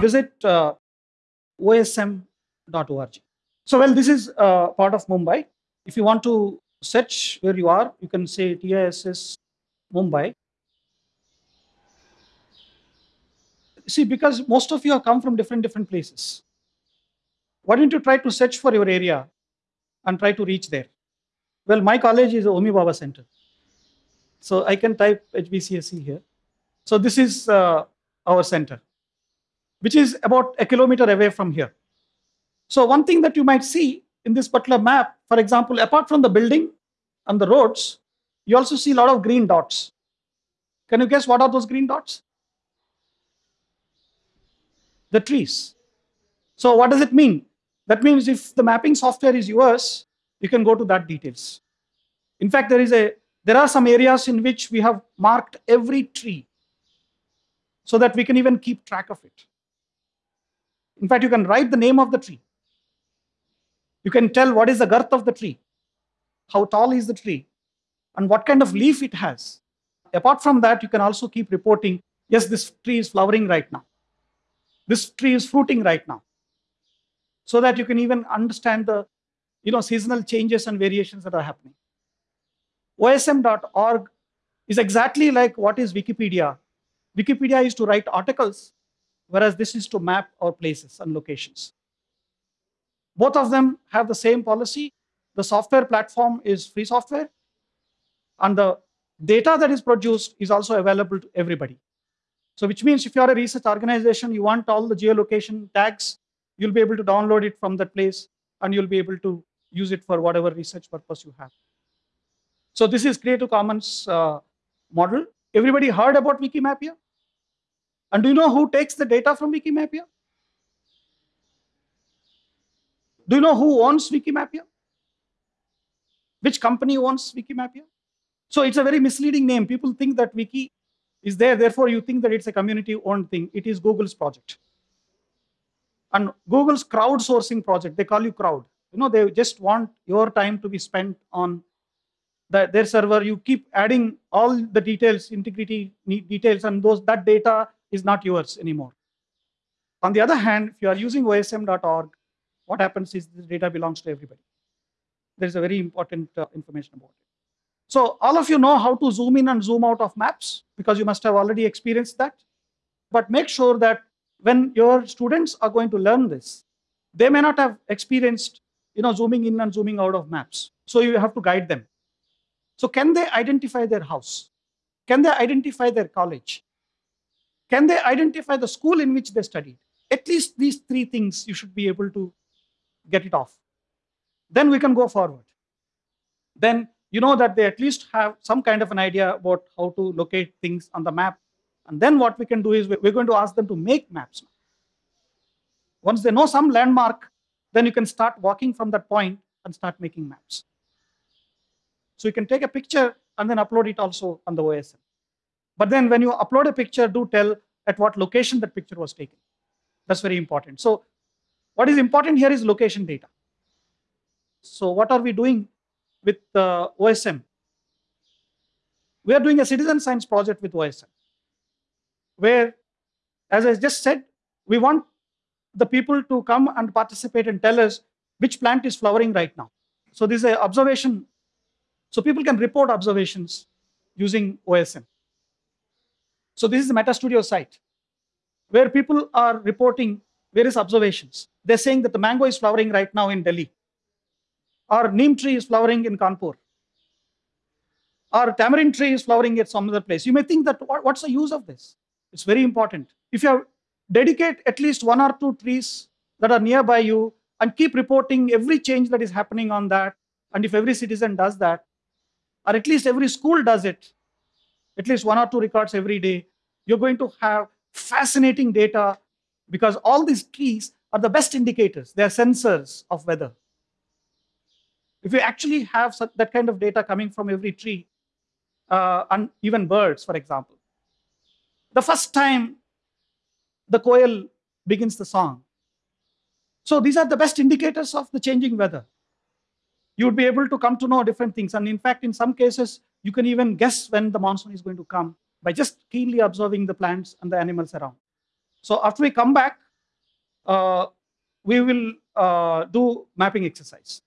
visit uh, osm.org. So well, this is uh, part of Mumbai. If you want to search where you are, you can say TISS Mumbai. See, because most of you have come from different different places. Why don't you try to search for your area and try to reach there? Well, my college is Homi Bhabha Center. So I can type HBCSE here. So this is uh, our center, which is about a kilometer away from here. So one thing that you might see in this particular map, for example, apart from the building and the roads, you also see a lot of green dots. Can you guess what are those green dots? The trees. So what does it mean? That means if the mapping software is yours, you can go to that details. In fact, there is a there are some areas in which we have marked every tree so that we can even keep track of it. In fact, you can write the name of the tree. You can tell what is the girth of the tree, how tall is the tree, and what kind of leaf it has. Apart from that, you can also keep reporting, yes, this tree is flowering right now. This tree is fruiting right now. So that you can even understand the you know, seasonal changes and variations that are happening. OSM.org is exactly like what is Wikipedia. Wikipedia is to write articles, whereas this is to map our places and locations. Both of them have the same policy. The software platform is free software, and the data that is produced is also available to everybody. So which means if you are a research organization, you want all the geolocation tags, you'll be able to download it from that place, and you'll be able to use it for whatever research purpose you have. So this is Creative Commons uh, model. Everybody heard about Wikimapia? And do you know who takes the data from Wikimapia? Do you know who owns Wikimapia? Which company owns Wikimapia? So it's a very misleading name. People think that Wiki is there, therefore you think that it's a community-owned thing. It is Google's project. And Google's crowdsourcing project, they call you crowd. You know, they just want your time to be spent on the, their server. You keep adding all the details, integrity details, and those that data is not yours anymore. On the other hand, if you are using osm.org, what happens is the data belongs to everybody. There's a very important uh, information about it. So all of you know how to zoom in and zoom out of maps because you must have already experienced that. But make sure that when your students are going to learn this, they may not have experienced you know, zooming in and zooming out of maps. So you have to guide them. So can they identify their house? Can they identify their college? Can they identify the school in which they studied? At least these three things you should be able to get it off. Then we can go forward. Then you know that they at least have some kind of an idea about how to locate things on the map. And then what we can do is we're going to ask them to make maps. Once they know some landmark, then you can start walking from that point and start making maps. So you can take a picture and then upload it also on the OSM. But then when you upload a picture, do tell at what location that picture was taken. That's very important. So what is important here is location data. So what are we doing with uh, OSM? We are doing a citizen science project with OSM, where, as I just said, we want the people to come and participate and tell us which plant is flowering right now. So this is an observation. So people can report observations using OSM. So this is the MetaStudio site where people are reporting various observations. They're saying that the mango is flowering right now in Delhi. Or neem tree is flowering in Kanpur. Or tamarind tree is flowering at some other place. You may think that what's the use of this? It's very important. If you dedicate at least one or two trees that are nearby you and keep reporting every change that is happening on that. And if every citizen does that, or at least every school does it, at least one or two records every day, you're going to have fascinating data because all these trees are the best indicators. They're sensors of weather. If you actually have that kind of data coming from every tree, uh, and even birds, for example, the first time the koel begins the song. So these are the best indicators of the changing weather. You would be able to come to know different things. And in fact, in some cases, you can even guess when the monsoon is going to come by just keenly observing the plants and the animals around. So after we come back, uh, we will uh, do mapping exercise.